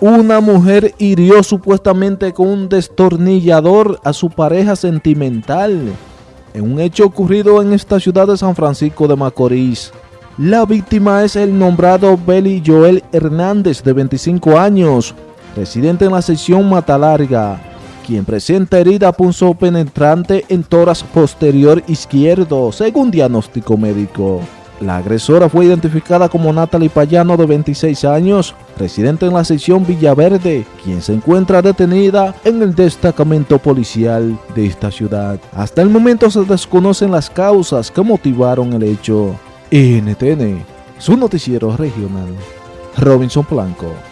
Una mujer hirió supuestamente con un destornillador a su pareja sentimental en un hecho ocurrido en esta ciudad de San Francisco de Macorís. La víctima es el nombrado Beli Joel Hernández, de 25 años, residente en la sección Matalarga, quien presenta herida punzo penetrante en toras posterior izquierdo, según diagnóstico médico. La agresora fue identificada como Natalie Payano, de 26 años, residente en la sección Villaverde, quien se encuentra detenida en el destacamento policial de esta ciudad. Hasta el momento se desconocen las causas que motivaron el hecho. NTN, su noticiero regional. Robinson Blanco.